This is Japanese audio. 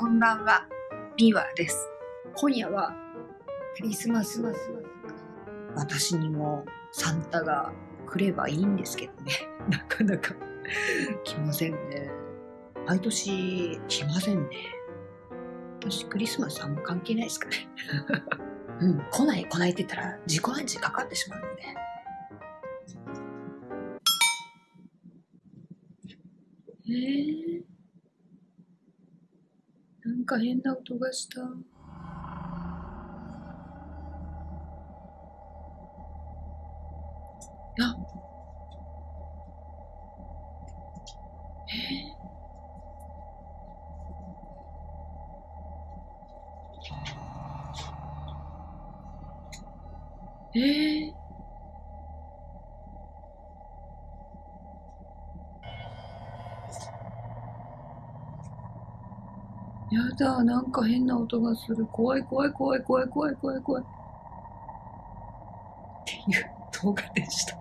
こんばんは、ビワです。今夜はクリスマス私にもサンタが来ればいいんですけどね。なかなか来ませんね。毎年来ませんね。私クリスマスあんま関係ないですかね。うん、来ない来ないって言ったら自己暗示かかってしまうので。えー、か変な音がした。あ。えー、えー、やだ、なんか変な音がする。怖い怖い怖い怖い怖い怖い怖い。っていう動画でした。